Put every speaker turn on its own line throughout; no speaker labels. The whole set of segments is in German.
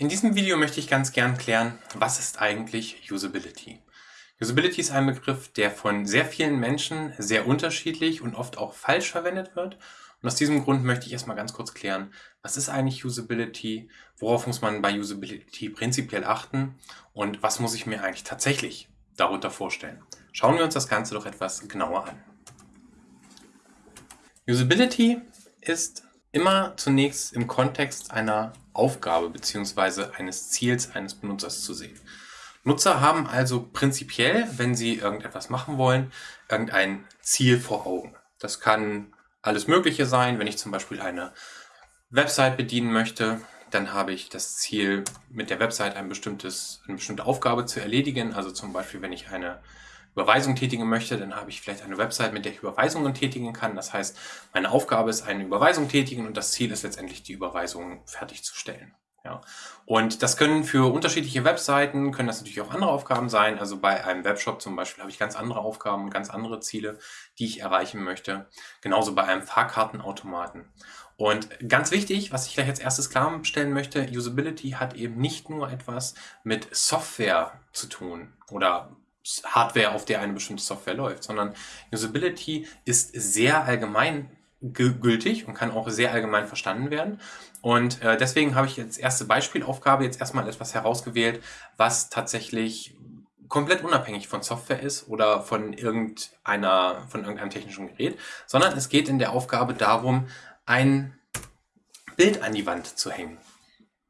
In diesem Video möchte ich ganz gern klären, was ist eigentlich Usability? Usability ist ein Begriff, der von sehr vielen Menschen sehr unterschiedlich und oft auch falsch verwendet wird. Und aus diesem Grund möchte ich erstmal ganz kurz klären, was ist eigentlich Usability, worauf muss man bei Usability prinzipiell achten und was muss ich mir eigentlich tatsächlich darunter vorstellen. Schauen wir uns das Ganze doch etwas genauer an. Usability ist immer zunächst im Kontext einer Aufgabe bzw. eines Ziels eines Benutzers zu sehen. Nutzer haben also prinzipiell, wenn sie irgendetwas machen wollen, irgendein Ziel vor Augen. Das kann alles Mögliche sein. Wenn ich zum Beispiel eine Website bedienen möchte, dann habe ich das Ziel, mit der Website ein bestimmtes, eine bestimmte Aufgabe zu erledigen. Also zum Beispiel, wenn ich eine Überweisung tätigen möchte, dann habe ich vielleicht eine Website, mit der ich Überweisungen tätigen kann. Das heißt, meine Aufgabe ist eine Überweisung tätigen und das Ziel ist letztendlich, die Überweisung fertigzustellen. Ja. Und das können für unterschiedliche Webseiten, können das natürlich auch andere Aufgaben sein. Also bei einem Webshop zum Beispiel habe ich ganz andere Aufgaben, ganz andere Ziele, die ich erreichen möchte. Genauso bei einem Fahrkartenautomaten. Und ganz wichtig, was ich gleich als erstes klarstellen möchte, Usability hat eben nicht nur etwas mit Software zu tun oder Hardware, auf der eine bestimmte Software läuft, sondern Usability ist sehr allgemein gültig und kann auch sehr allgemein verstanden werden. Und äh, deswegen habe ich als erste Beispielaufgabe jetzt erstmal etwas herausgewählt, was tatsächlich komplett unabhängig von Software ist oder von irgendeiner, von irgendeinem technischen Gerät, sondern es geht in der Aufgabe darum, ein Bild an die Wand zu hängen.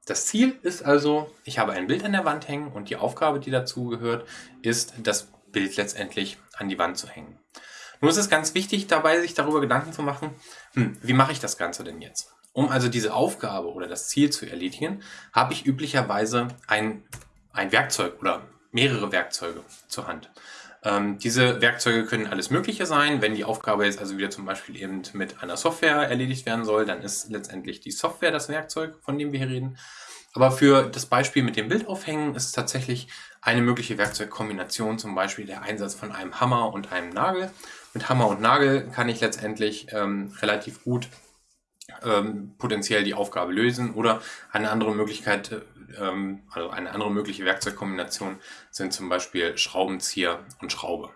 Das Ziel ist also, ich habe ein Bild an der Wand hängen und die Aufgabe, die dazu gehört, ist, das Bild letztendlich an die Wand zu hängen. Nun ist es ganz wichtig dabei, sich darüber Gedanken zu machen, hm, wie mache ich das Ganze denn jetzt? Um also diese Aufgabe oder das Ziel zu erledigen, habe ich üblicherweise ein, ein Werkzeug oder mehrere Werkzeuge zur Hand. Ähm, diese Werkzeuge können alles Mögliche sein. Wenn die Aufgabe jetzt also wieder zum Beispiel eben mit einer Software erledigt werden soll, dann ist letztendlich die Software das Werkzeug, von dem wir hier reden. Aber für das Beispiel mit dem Bild aufhängen ist tatsächlich eine mögliche Werkzeugkombination, zum Beispiel der Einsatz von einem Hammer und einem Nagel. Mit Hammer und Nagel kann ich letztendlich ähm, relativ gut ähm, potenziell die Aufgabe lösen oder eine andere Möglichkeit, ähm, also eine andere mögliche Werkzeugkombination sind zum Beispiel Schraubenzieher und Schraube.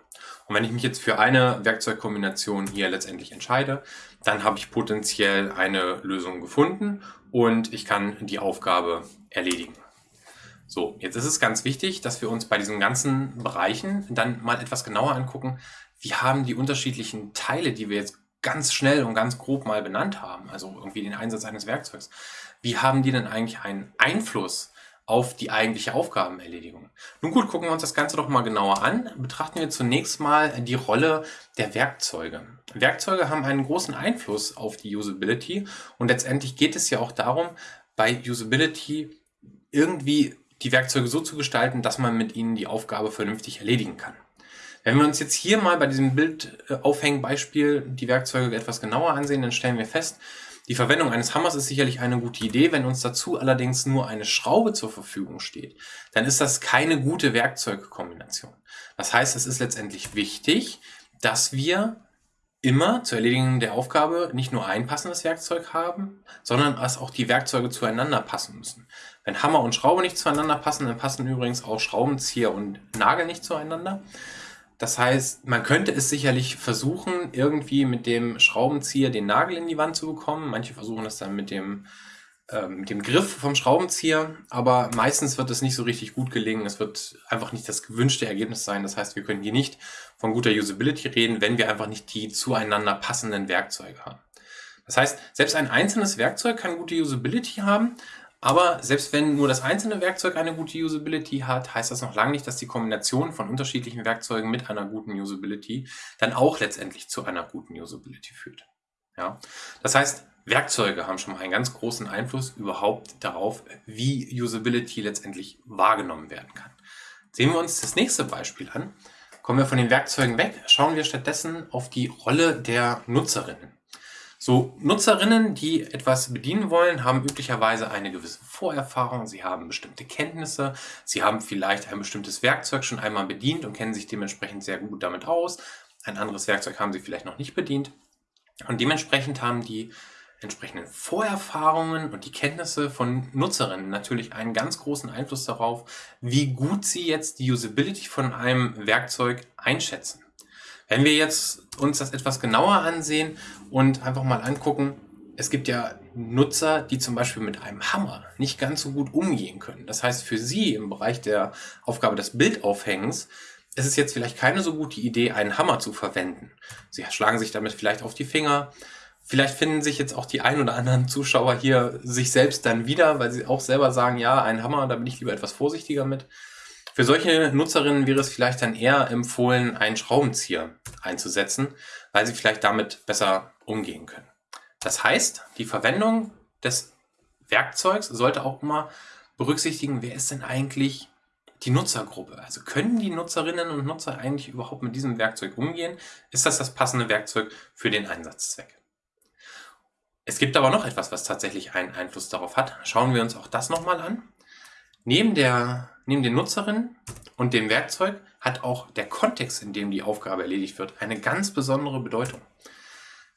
Und wenn ich mich jetzt für eine Werkzeugkombination hier letztendlich entscheide, dann habe ich potenziell eine Lösung gefunden und ich kann die Aufgabe erledigen. So, jetzt ist es ganz wichtig, dass wir uns bei diesen ganzen Bereichen dann mal etwas genauer angucken, wie haben die unterschiedlichen Teile, die wir jetzt ganz schnell und ganz grob mal benannt haben, also irgendwie den Einsatz eines Werkzeugs, wie haben die denn eigentlich einen Einfluss auf die eigentliche Aufgabenerledigung? Nun gut, gucken wir uns das Ganze doch mal genauer an. Betrachten wir zunächst mal die Rolle der Werkzeuge. Werkzeuge haben einen großen Einfluss auf die Usability und letztendlich geht es ja auch darum, bei Usability irgendwie die Werkzeuge so zu gestalten, dass man mit ihnen die Aufgabe vernünftig erledigen kann. Wenn wir uns jetzt hier mal bei diesem Bildaufhängen-Beispiel die Werkzeuge etwas genauer ansehen, dann stellen wir fest, die Verwendung eines Hammers ist sicherlich eine gute Idee. Wenn uns dazu allerdings nur eine Schraube zur Verfügung steht, dann ist das keine gute Werkzeugkombination. Das heißt, es ist letztendlich wichtig, dass wir immer zur Erledigung der Aufgabe nicht nur ein passendes Werkzeug haben, sondern dass auch die Werkzeuge zueinander passen müssen. Wenn Hammer und Schraube nicht zueinander passen, dann passen übrigens auch Schraubenzieher und Nagel nicht zueinander. Das heißt, man könnte es sicherlich versuchen, irgendwie mit dem Schraubenzieher den Nagel in die Wand zu bekommen. Manche versuchen das dann mit dem, äh, mit dem Griff vom Schraubenzieher, aber meistens wird es nicht so richtig gut gelingen. Es wird einfach nicht das gewünschte Ergebnis sein. Das heißt, wir können hier nicht von guter Usability reden, wenn wir einfach nicht die zueinander passenden Werkzeuge haben. Das heißt, selbst ein einzelnes Werkzeug kann gute Usability haben, aber selbst wenn nur das einzelne Werkzeug eine gute Usability hat, heißt das noch lange nicht, dass die Kombination von unterschiedlichen Werkzeugen mit einer guten Usability dann auch letztendlich zu einer guten Usability führt. Ja? Das heißt, Werkzeuge haben schon mal einen ganz großen Einfluss überhaupt darauf, wie Usability letztendlich wahrgenommen werden kann. Sehen wir uns das nächste Beispiel an. Kommen wir von den Werkzeugen weg, schauen wir stattdessen auf die Rolle der Nutzerinnen. So, Nutzerinnen, die etwas bedienen wollen, haben üblicherweise eine gewisse Vorerfahrung, sie haben bestimmte Kenntnisse, sie haben vielleicht ein bestimmtes Werkzeug schon einmal bedient und kennen sich dementsprechend sehr gut damit aus. Ein anderes Werkzeug haben sie vielleicht noch nicht bedient. Und dementsprechend haben die entsprechenden Vorerfahrungen und die Kenntnisse von Nutzerinnen natürlich einen ganz großen Einfluss darauf, wie gut sie jetzt die Usability von einem Werkzeug einschätzen. Wenn wir jetzt uns das etwas genauer ansehen und einfach mal angucken, es gibt ja Nutzer, die zum Beispiel mit einem Hammer nicht ganz so gut umgehen können. Das heißt, für sie im Bereich der Aufgabe des Bildaufhängens ist es jetzt vielleicht keine so gute Idee, einen Hammer zu verwenden. Sie schlagen sich damit vielleicht auf die Finger. Vielleicht finden sich jetzt auch die ein oder anderen Zuschauer hier sich selbst dann wieder, weil sie auch selber sagen, ja, ein Hammer, da bin ich lieber etwas vorsichtiger mit. Für solche Nutzerinnen wäre es vielleicht dann eher empfohlen, einen Schraubenzieher einzusetzen, weil sie vielleicht damit besser umgehen können. Das heißt, die Verwendung des Werkzeugs sollte auch immer berücksichtigen, wer ist denn eigentlich die Nutzergruppe. Also können die Nutzerinnen und Nutzer eigentlich überhaupt mit diesem Werkzeug umgehen? Ist das das passende Werkzeug für den Einsatzzweck? Es gibt aber noch etwas, was tatsächlich einen Einfluss darauf hat. Schauen wir uns auch das nochmal an. Neben, der, neben den Nutzerinnen und dem Werkzeug hat auch der Kontext, in dem die Aufgabe erledigt wird, eine ganz besondere Bedeutung.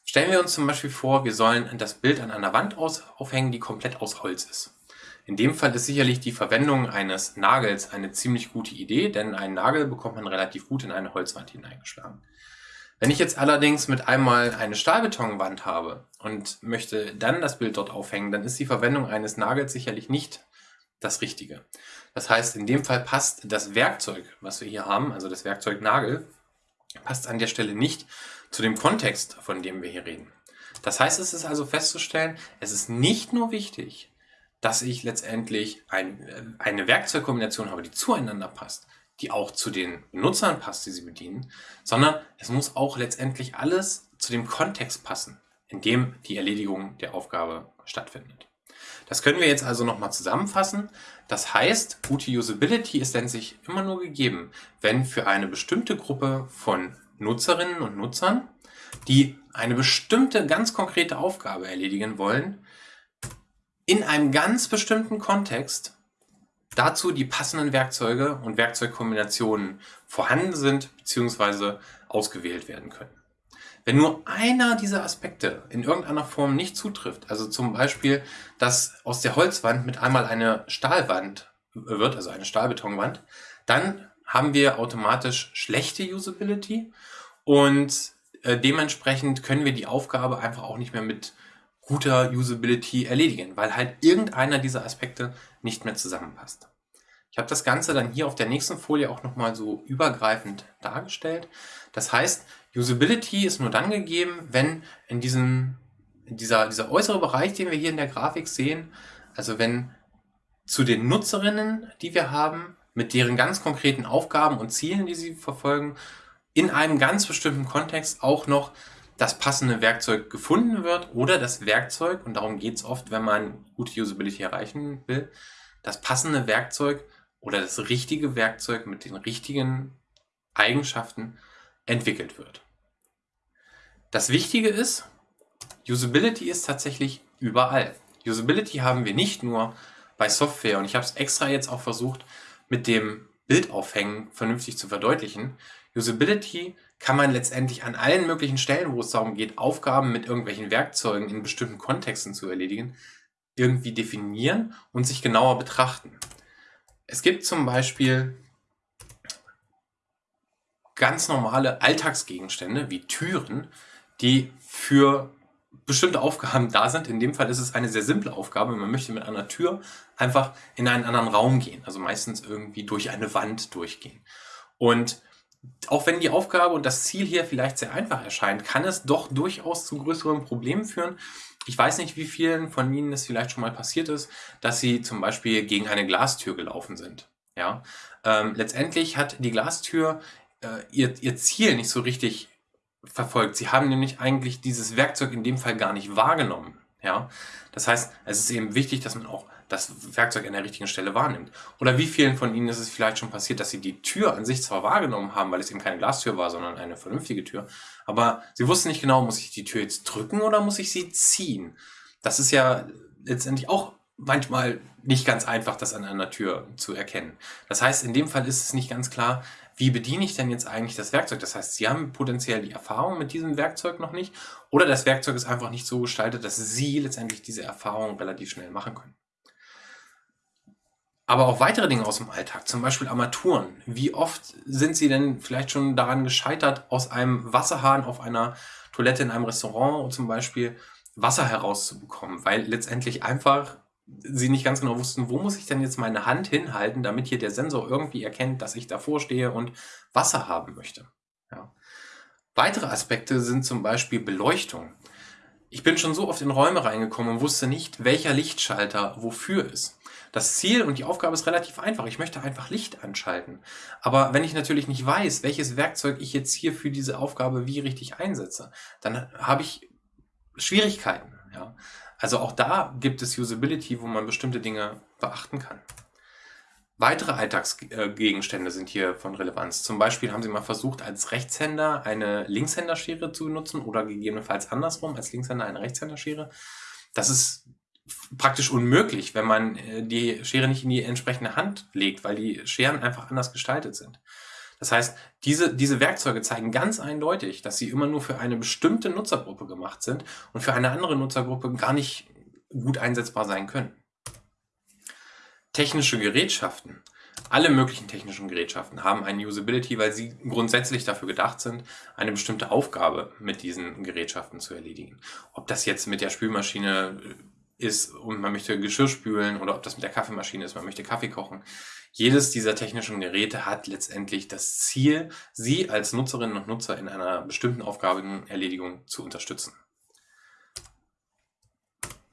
Stellen wir uns zum Beispiel vor, wir sollen das Bild an einer Wand aufhängen, die komplett aus Holz ist. In dem Fall ist sicherlich die Verwendung eines Nagels eine ziemlich gute Idee, denn einen Nagel bekommt man relativ gut in eine Holzwand hineingeschlagen. Wenn ich jetzt allerdings mit einmal eine Stahlbetonwand habe und möchte dann das Bild dort aufhängen, dann ist die Verwendung eines Nagels sicherlich nicht das Richtige. Das heißt, in dem Fall passt das Werkzeug, was wir hier haben, also das Werkzeug Nagel, passt an der Stelle nicht zu dem Kontext, von dem wir hier reden. Das heißt, es ist also festzustellen, es ist nicht nur wichtig, dass ich letztendlich ein, äh, eine Werkzeugkombination habe, die zueinander passt, die auch zu den Benutzern passt, die sie bedienen, sondern es muss auch letztendlich alles zu dem Kontext passen, in dem die Erledigung der Aufgabe stattfindet. Das können wir jetzt also nochmal zusammenfassen. Das heißt, gute Usability ist denn sich immer nur gegeben, wenn für eine bestimmte Gruppe von Nutzerinnen und Nutzern, die eine bestimmte, ganz konkrete Aufgabe erledigen wollen, in einem ganz bestimmten Kontext dazu die passenden Werkzeuge und Werkzeugkombinationen vorhanden sind bzw. ausgewählt werden können. Wenn nur einer dieser Aspekte in irgendeiner Form nicht zutrifft, also zum Beispiel, dass aus der Holzwand mit einmal eine Stahlwand wird, also eine Stahlbetonwand, dann haben wir automatisch schlechte Usability und äh, dementsprechend können wir die Aufgabe einfach auch nicht mehr mit guter Usability erledigen, weil halt irgendeiner dieser Aspekte nicht mehr zusammenpasst. Ich habe das Ganze dann hier auf der nächsten Folie auch nochmal so übergreifend dargestellt. Das heißt, Usability ist nur dann gegeben, wenn in diesem, dieser, dieser äußere Bereich, den wir hier in der Grafik sehen, also wenn zu den Nutzerinnen, die wir haben, mit deren ganz konkreten Aufgaben und Zielen, die sie verfolgen, in einem ganz bestimmten Kontext auch noch das passende Werkzeug gefunden wird oder das Werkzeug, und darum geht es oft, wenn man gute Usability erreichen will, das passende Werkzeug oder das richtige Werkzeug mit den richtigen Eigenschaften entwickelt wird. Das Wichtige ist, Usability ist tatsächlich überall. Usability haben wir nicht nur bei Software und ich habe es extra jetzt auch versucht, mit dem Bildaufhängen vernünftig zu verdeutlichen. Usability kann man letztendlich an allen möglichen Stellen, wo es darum geht, Aufgaben mit irgendwelchen Werkzeugen in bestimmten Kontexten zu erledigen, irgendwie definieren und sich genauer betrachten. Es gibt zum Beispiel ganz normale Alltagsgegenstände wie Türen, die für bestimmte Aufgaben da sind. In dem Fall ist es eine sehr simple Aufgabe. Man möchte mit einer Tür einfach in einen anderen Raum gehen, also meistens irgendwie durch eine Wand durchgehen. Und auch wenn die Aufgabe und das Ziel hier vielleicht sehr einfach erscheint, kann es doch durchaus zu größeren Problemen führen. Ich weiß nicht, wie vielen von Ihnen es vielleicht schon mal passiert ist, dass Sie zum Beispiel gegen eine Glastür gelaufen sind. Ja, ähm, letztendlich hat die Glastür äh, ihr, ihr Ziel nicht so richtig verfolgt. Sie haben nämlich eigentlich dieses Werkzeug in dem Fall gar nicht wahrgenommen. Ja, das heißt, es ist eben wichtig, dass man auch das Werkzeug an der richtigen Stelle wahrnimmt. Oder wie vielen von Ihnen ist es vielleicht schon passiert, dass Sie die Tür an sich zwar wahrgenommen haben, weil es eben keine Glastür war, sondern eine vernünftige Tür, aber Sie wussten nicht genau, muss ich die Tür jetzt drücken oder muss ich sie ziehen? Das ist ja letztendlich auch manchmal nicht ganz einfach, das an einer Tür zu erkennen. Das heißt, in dem Fall ist es nicht ganz klar, wie bediene ich denn jetzt eigentlich das Werkzeug? Das heißt, Sie haben potenziell die Erfahrung mit diesem Werkzeug noch nicht oder das Werkzeug ist einfach nicht so gestaltet, dass Sie letztendlich diese Erfahrung relativ schnell machen können. Aber auch weitere Dinge aus dem Alltag, zum Beispiel Armaturen. Wie oft sind Sie denn vielleicht schon daran gescheitert, aus einem Wasserhahn auf einer Toilette in einem Restaurant zum Beispiel Wasser herauszubekommen, weil letztendlich einfach sie nicht ganz genau wussten, wo muss ich denn jetzt meine Hand hinhalten, damit hier der Sensor irgendwie erkennt, dass ich davor stehe und Wasser haben möchte. Ja. Weitere Aspekte sind zum Beispiel Beleuchtung. Ich bin schon so oft in Räume reingekommen und wusste nicht, welcher Lichtschalter wofür ist. Das Ziel und die Aufgabe ist relativ einfach. Ich möchte einfach Licht anschalten. Aber wenn ich natürlich nicht weiß, welches Werkzeug ich jetzt hier für diese Aufgabe wie richtig einsetze, dann habe ich Schwierigkeiten. Ja. Also auch da gibt es Usability, wo man bestimmte Dinge beachten kann. Weitere Alltagsgegenstände sind hier von Relevanz. Zum Beispiel haben Sie mal versucht, als Rechtshänder eine Linkshänderschere zu benutzen oder gegebenenfalls andersrum, als Linkshänder eine Rechtshänderschere. Das ist praktisch unmöglich, wenn man äh, die Schere nicht in die entsprechende Hand legt, weil die Scheren einfach anders gestaltet sind. Das heißt, diese, diese Werkzeuge zeigen ganz eindeutig, dass sie immer nur für eine bestimmte Nutzergruppe gemacht sind und für eine andere Nutzergruppe gar nicht gut einsetzbar sein können. Technische Gerätschaften. Alle möglichen technischen Gerätschaften haben eine Usability, weil sie grundsätzlich dafür gedacht sind, eine bestimmte Aufgabe mit diesen Gerätschaften zu erledigen. Ob das jetzt mit der Spülmaschine ist und man möchte Geschirr spülen oder ob das mit der Kaffeemaschine ist, man möchte Kaffee kochen. Jedes dieser technischen Geräte hat letztendlich das Ziel, Sie als Nutzerinnen und Nutzer in einer bestimmten Aufgabenerledigung zu unterstützen.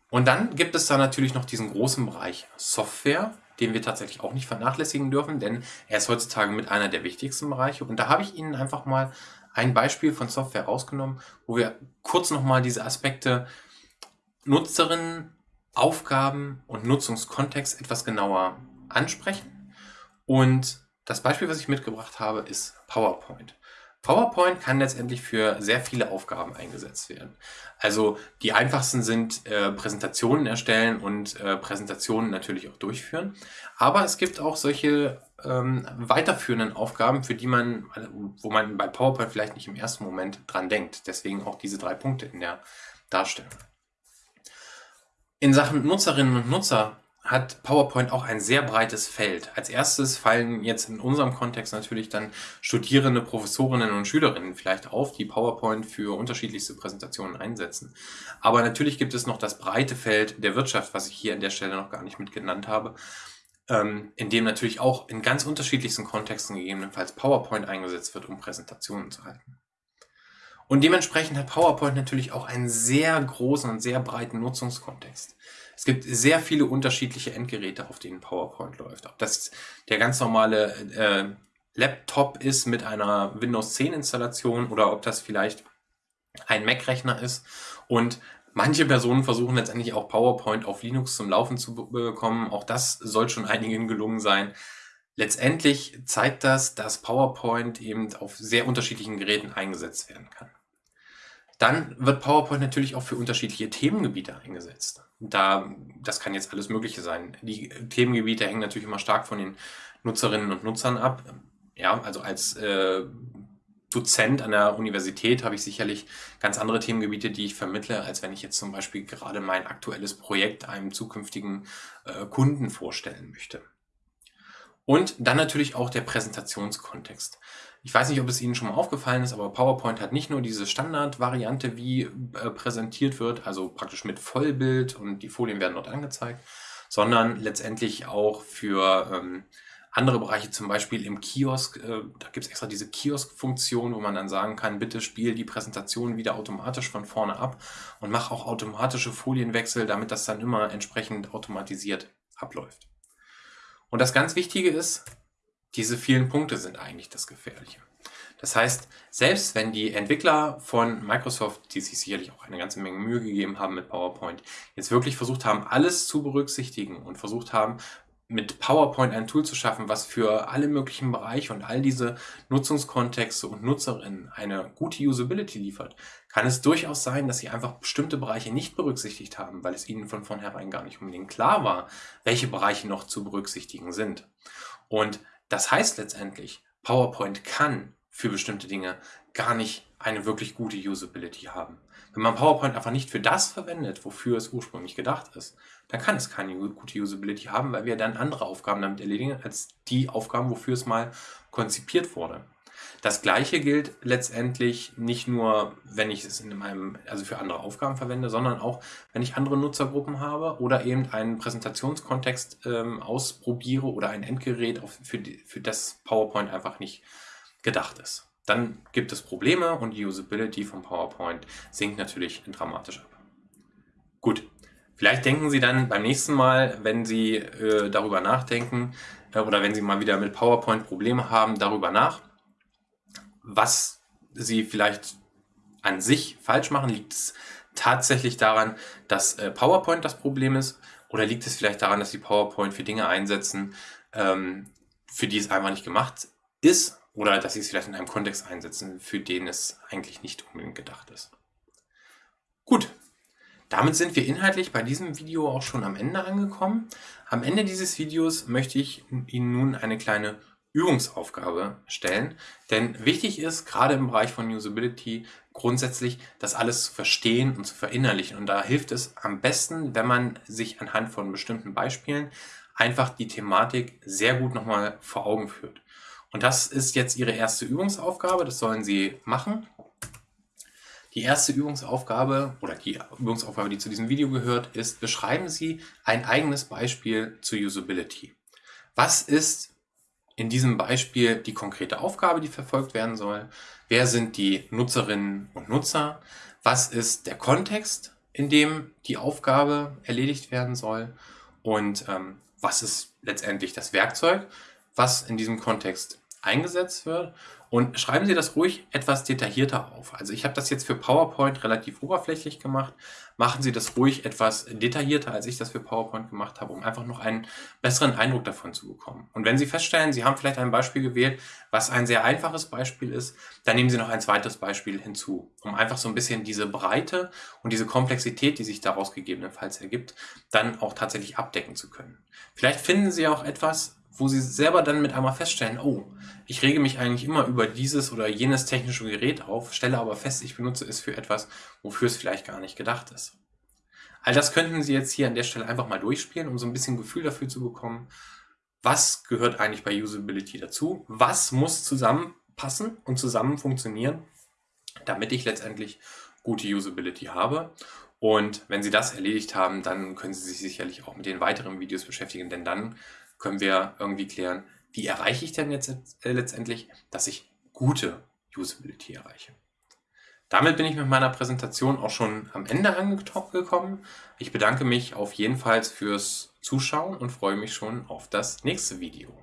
Und dann gibt es da natürlich noch diesen großen Bereich Software, den wir tatsächlich auch nicht vernachlässigen dürfen, denn er ist heutzutage mit einer der wichtigsten Bereiche. Und da habe ich Ihnen einfach mal ein Beispiel von Software rausgenommen, wo wir kurz nochmal diese Aspekte Nutzerinnen, Aufgaben und Nutzungskontext etwas genauer ansprechen. Und das Beispiel, was ich mitgebracht habe, ist PowerPoint. PowerPoint kann letztendlich für sehr viele Aufgaben eingesetzt werden. Also die einfachsten sind äh, Präsentationen erstellen und äh, Präsentationen natürlich auch durchführen. Aber es gibt auch solche ähm, weiterführenden Aufgaben, für die man, wo man bei PowerPoint vielleicht nicht im ersten Moment dran denkt. Deswegen auch diese drei Punkte in der Darstellung. In Sachen Nutzerinnen und Nutzer hat PowerPoint auch ein sehr breites Feld. Als erstes fallen jetzt in unserem Kontext natürlich dann Studierende, Professorinnen und Schülerinnen vielleicht auf, die PowerPoint für unterschiedlichste Präsentationen einsetzen. Aber natürlich gibt es noch das breite Feld der Wirtschaft, was ich hier an der Stelle noch gar nicht mit genannt habe, ähm, in dem natürlich auch in ganz unterschiedlichsten Kontexten gegebenenfalls PowerPoint eingesetzt wird, um Präsentationen zu halten. Und dementsprechend hat PowerPoint natürlich auch einen sehr großen und sehr breiten Nutzungskontext. Es gibt sehr viele unterschiedliche Endgeräte, auf denen PowerPoint läuft. Ob das der ganz normale äh, Laptop ist mit einer Windows 10 Installation oder ob das vielleicht ein Mac-Rechner ist. Und manche Personen versuchen letztendlich auch PowerPoint auf Linux zum Laufen zu bekommen. Auch das soll schon einigen gelungen sein. Letztendlich zeigt das, dass PowerPoint eben auf sehr unterschiedlichen Geräten eingesetzt werden kann. Dann wird PowerPoint natürlich auch für unterschiedliche Themengebiete eingesetzt. Da, das kann jetzt alles Mögliche sein. Die Themengebiete hängen natürlich immer stark von den Nutzerinnen und Nutzern ab. Ja, also als äh, Dozent an der Universität habe ich sicherlich ganz andere Themengebiete, die ich vermittle, als wenn ich jetzt zum Beispiel gerade mein aktuelles Projekt einem zukünftigen äh, Kunden vorstellen möchte. Und dann natürlich auch der Präsentationskontext. Ich weiß nicht, ob es Ihnen schon mal aufgefallen ist, aber PowerPoint hat nicht nur diese Standardvariante, wie äh, präsentiert wird, also praktisch mit Vollbild und die Folien werden dort angezeigt, sondern letztendlich auch für ähm, andere Bereiche, zum Beispiel im Kiosk, äh, da gibt es extra diese Kiosk-Funktion, wo man dann sagen kann, bitte spiel die Präsentation wieder automatisch von vorne ab und mach auch automatische Folienwechsel, damit das dann immer entsprechend automatisiert abläuft. Und das ganz Wichtige ist, diese vielen Punkte sind eigentlich das Gefährliche. Das heißt, selbst wenn die Entwickler von Microsoft, die sich sicherlich auch eine ganze Menge Mühe gegeben haben mit PowerPoint, jetzt wirklich versucht haben, alles zu berücksichtigen und versucht haben, mit PowerPoint ein Tool zu schaffen, was für alle möglichen Bereiche und all diese Nutzungskontexte und Nutzerinnen eine gute Usability liefert, kann es durchaus sein, dass sie einfach bestimmte Bereiche nicht berücksichtigt haben, weil es ihnen von vornherein gar nicht unbedingt klar war, welche Bereiche noch zu berücksichtigen sind. Und das heißt letztendlich, PowerPoint kann für bestimmte Dinge gar nicht eine wirklich gute Usability haben. Wenn man PowerPoint einfach nicht für das verwendet, wofür es ursprünglich gedacht ist, dann kann es keine gute Usability haben, weil wir dann andere Aufgaben damit erledigen, als die Aufgaben, wofür es mal konzipiert wurde. Das gleiche gilt letztendlich nicht nur, wenn ich es in meinem, also für andere Aufgaben verwende, sondern auch, wenn ich andere Nutzergruppen habe oder eben einen Präsentationskontext ähm, ausprobiere oder ein Endgerät, auf, für, die, für das PowerPoint einfach nicht gedacht ist. Dann gibt es Probleme und die Usability von PowerPoint sinkt natürlich dramatisch ab. Gut, vielleicht denken Sie dann beim nächsten Mal, wenn Sie äh, darüber nachdenken äh, oder wenn Sie mal wieder mit PowerPoint Probleme haben, darüber nach, was Sie vielleicht an sich falsch machen. Liegt es tatsächlich daran, dass äh, PowerPoint das Problem ist oder liegt es vielleicht daran, dass Sie PowerPoint für Dinge einsetzen, ähm, für die es einfach nicht gemacht ist oder dass Sie es vielleicht in einem Kontext einsetzen, für den es eigentlich nicht unbedingt gedacht ist. Gut, damit sind wir inhaltlich bei diesem Video auch schon am Ende angekommen. Am Ende dieses Videos möchte ich Ihnen nun eine kleine Übungsaufgabe stellen. Denn wichtig ist, gerade im Bereich von Usability, grundsätzlich das alles zu verstehen und zu verinnerlichen. Und da hilft es am besten, wenn man sich anhand von bestimmten Beispielen einfach die Thematik sehr gut nochmal vor Augen führt. Und das ist jetzt Ihre erste Übungsaufgabe, das sollen Sie machen. Die erste Übungsaufgabe oder die Übungsaufgabe, die zu diesem Video gehört, ist, beschreiben Sie ein eigenes Beispiel zu Usability. Was ist in diesem Beispiel die konkrete Aufgabe, die verfolgt werden soll? Wer sind die Nutzerinnen und Nutzer? Was ist der Kontext, in dem die Aufgabe erledigt werden soll? Und ähm, was ist letztendlich das Werkzeug, was in diesem Kontext eingesetzt wird. Und schreiben Sie das ruhig etwas detaillierter auf. Also ich habe das jetzt für PowerPoint relativ oberflächlich gemacht. Machen Sie das ruhig etwas detaillierter, als ich das für PowerPoint gemacht habe, um einfach noch einen besseren Eindruck davon zu bekommen. Und wenn Sie feststellen, Sie haben vielleicht ein Beispiel gewählt, was ein sehr einfaches Beispiel ist, dann nehmen Sie noch ein zweites Beispiel hinzu, um einfach so ein bisschen diese Breite und diese Komplexität, die sich daraus gegebenenfalls ergibt, dann auch tatsächlich abdecken zu können. Vielleicht finden Sie auch etwas, wo sie selber dann mit einmal feststellen, oh, ich rege mich eigentlich immer über dieses oder jenes technische Gerät auf, stelle aber fest, ich benutze es für etwas, wofür es vielleicht gar nicht gedacht ist. All das könnten Sie jetzt hier an der Stelle einfach mal durchspielen, um so ein bisschen Gefühl dafür zu bekommen, was gehört eigentlich bei Usability dazu, was muss zusammenpassen und zusammen funktionieren, damit ich letztendlich gute Usability habe. Und wenn Sie das erledigt haben, dann können Sie sich sicherlich auch mit den weiteren Videos beschäftigen, denn dann können wir irgendwie klären, wie erreiche ich denn jetzt äh, letztendlich, dass ich gute Usability erreiche. Damit bin ich mit meiner Präsentation auch schon am Ende angekommen. Ich bedanke mich auf jeden Fall fürs Zuschauen und freue mich schon auf das nächste Video.